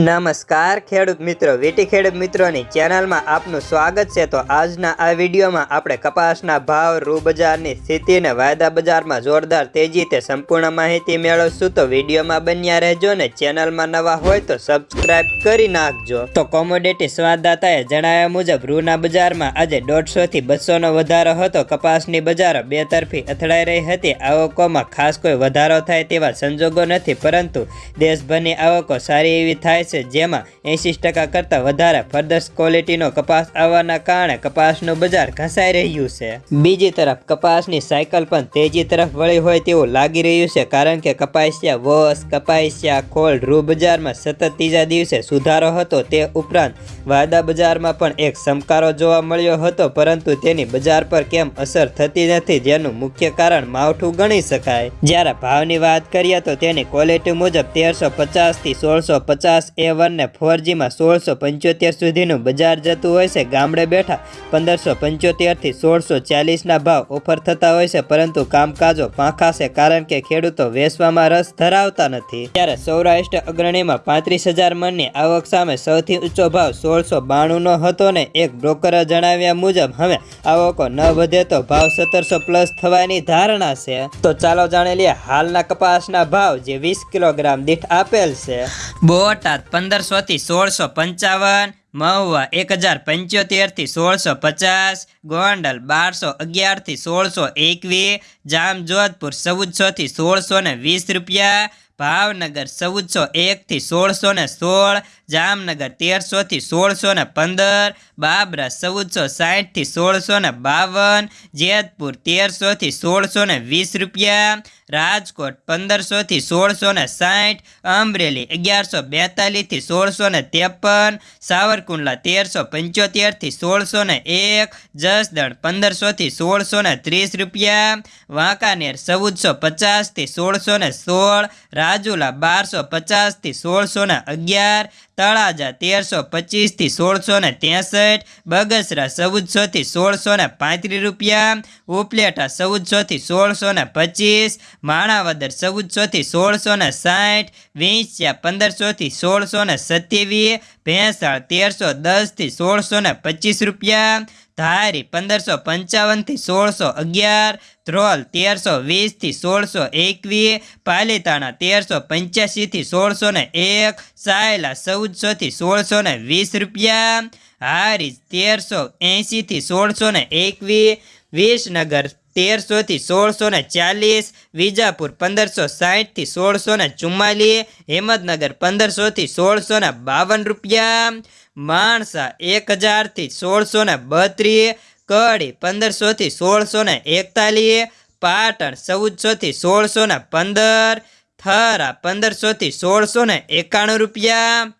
નમસ્કાર, ખેડૂત મિત્રો. વીટી ખેડૂત મિત્રોની ચેનલમાં આપનું સ્વાગત છે. તો આજના આ વિડીયોમાં આપણે કપાસના ભાવ રૂ બજારની સ્થિતિ અને વાયદા બજારમાં જોરદાર તેજી તે સંપૂર્ણ માહિતી મેળવશું. તો વિડીયોમાં બન્યા રહેજો ને ચેનલમાં નવા હોય તો સબસ્ક્રાઇબ કરી નાખજો. તો કોમોડિટી સંવાદદાતાએ જણાવ્યા મુજબ, રૂના બજારમાં આજે દોઢસોથી બસોનો વધારો હતો. કપાસની બજારો બે તરફી અથડાઈ રહી હતી. આવકોમાં ખાસ કોઈ વધારો થાય તેવા સંજોગો નથી, પરંતુ દેશભરની આવકો સારી એવી થાય છે. જેમાં એંસી ટકા કરતાં વધારે ફર્દર્સ ક્વોલિટીનો કપાસ આવવાના કારણે કપાસનું બજાર ઘસાઈ રહ્યું છે. બીજી તરફ, કપાસની સાયકલ પણ તેજી તરફ વળી હોય તેવું લાગી રહ્યું છે, કારણ કે કપાસિયા વોસ, કપાસિયા ખોળ રૂ બજારમાં સતત ત્રીજા દિવસે સુધારો હતો. તે ઉપરાંત, વાયદા બજારમાં પણ એક સમકારો જોવા મળ્યો હતો, પરંતુ તેની બજાર પર કેમ અસર થતી નથી જેનું મુખ્ય કારણ માવઠું ગણી શકાય. જ્યારે ભાવની વાત કરીએ તો તેની ક્વોલિટી મુજબ તેરસો પચાસથી સોળસો પચાસ એ વનને ફોરજીમાં સોળસો પંચોતેર સુધીનું બજાર જતું હોય છે. ગામડે બેઠા પંદરસો પંચોતેરથી સોળસો ચાલીસના ભાવ ઓફર થતા હોય છે, પરંતુ કામકાજો પાંખા છે, કારણ કે ખેડૂતો વેચવામાં રસ ધરાવતા નથી. ત્યારે સૌરાષ્ટ્ર અગ્રણીમાં પાંત્રીસ હજાર મણની આવક સામે સૌથી ઊંચો ભાવ સોળસો બાણુંનો હતો ને એક બ્રોકરે જણાવ્યા મુજબ, હવે આવકો ન વધે તો ભાવ સત્તરસો પ્લસ થવાની ધારણા છે. તો ચાલો જાણી લઈએ, હાલના કપાસના ભાવ જે વીસ કિલોગ્રામ દીઠ આપેલ છે. બોટાદ પંદરસો થી સોળસો પંચાવન, મહુવા એક હજાર પંચોતેરથી સોળસો પચાસ, ગોંડલ બારસો અગિયારથી સોળસો એકવીસ, જામજોધપુર ચૌદસોથી સોળસો ને વીસ રૂપિયા, ભાવનગર ચૌદસો એકથી સોળસો ને સોળ જામનગર તેરસોથી સોળસો ને પંદર, બાબરા ચૌદસો સાઠથી સોળસો ને બાવન, જેતપુર તેરસોથી સોળસો ને વીસ રૂપિયા, રાજકોટ પંદરસોથી સોળસો ને સાઠ અમરેલી અગિયારસો બેતાલીસથી સોળસો ને ત્રેપન, સાવરકુંડલા તેરસો પંચોતેરથી સોળસો ને એક, જસદણ પંદરસોથી સોળસો ને ત્રીસ રૂપિયા, વાંકાનેર ચૌદસો પચાસથી સોળસો ને સોળ, રાજુલા બારસો પચાસથી સોળસો ને અગિયાર તળાજા તેરસો પચીસથી સોળસો ને ત્રેસઠ, બગસરા ચૌદસો થી સોળસો ને પાંત્રીસ રૂપિયા, ઉપલેટા ચૌદસો થી સોળસો ને પચીસ, માણાવદર ચૌદસો થી સોળસો ને સાઠ, વિંછિયા પંદરસો થી સોળસો ને સત્યાવીસ, ભેંસાળ તેરસો દસથી સોળસો ને પચીસ રૂપિયા ધારી પંદરસો પંચાવનથી સોળસો અગિયાર, ધ્રોલ તેરસો વીસથી સોળસો એકવીસ, પાલીતાણા તેરસો પંચ્યાસીથી સોળસો ને એક, સાયલા ચૌદસોથી સોળસો ને વીસ રૂપિયા હારી તેરસો એંશીથી સોળસો ને એકવીસ, વિસનગર તેરસોથી સોળસો ને ચાલીસ, વિજાપુર પંદરસો સાહીઠથી સોળસો ને ચુમ્માલીસ હિંમતનગર પંદરસોથી સોળસો ને બાવન રૂપિયા, માણસા એક હજારથી સોળસો ને બત્રીસ, કડી પંદરસોથી સોળસો ને એકતાલીસ, પાટણ ચૌદસોથી સોળસો ને પંદર, થરા પંદરસોથી સોળસો ને એકાણું રૂપિયા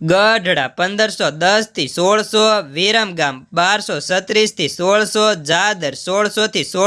ગઢડા પંદરસો દસથી સોળસો વિરમગામ બારસો છત્રીસથી સોળસો જાદર સોળસોથી સોળ